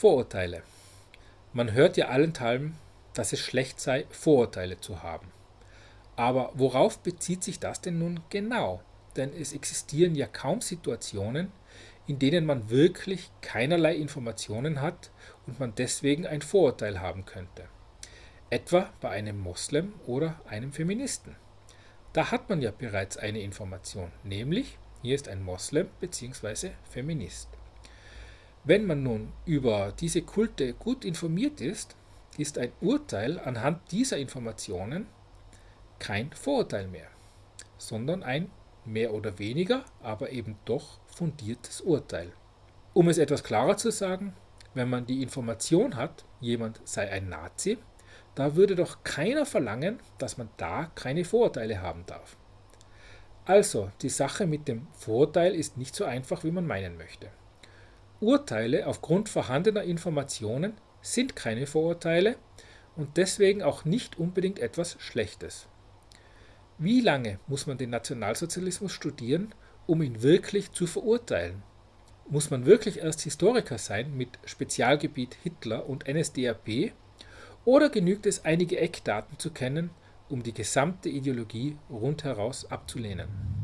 Vorurteile. Man hört ja allenthalben, dass es schlecht sei, Vorurteile zu haben. Aber worauf bezieht sich das denn nun genau? Denn es existieren ja kaum Situationen, in denen man wirklich keinerlei Informationen hat und man deswegen ein Vorurteil haben könnte. Etwa bei einem Moslem oder einem Feministen. Da hat man ja bereits eine Information, nämlich hier ist ein Moslem bzw. Feminist. Wenn man nun über diese Kulte gut informiert ist, ist ein Urteil anhand dieser Informationen kein Vorurteil mehr, sondern ein mehr oder weniger, aber eben doch fundiertes Urteil. Um es etwas klarer zu sagen, wenn man die Information hat, jemand sei ein Nazi, da würde doch keiner verlangen, dass man da keine Vorurteile haben darf. Also, die Sache mit dem Vorurteil ist nicht so einfach, wie man meinen möchte. Urteile aufgrund vorhandener Informationen sind keine Vorurteile und deswegen auch nicht unbedingt etwas Schlechtes. Wie lange muss man den Nationalsozialismus studieren, um ihn wirklich zu verurteilen? Muss man wirklich erst Historiker sein mit Spezialgebiet Hitler und NSDAP? Oder genügt es, einige Eckdaten zu kennen, um die gesamte Ideologie rundheraus abzulehnen?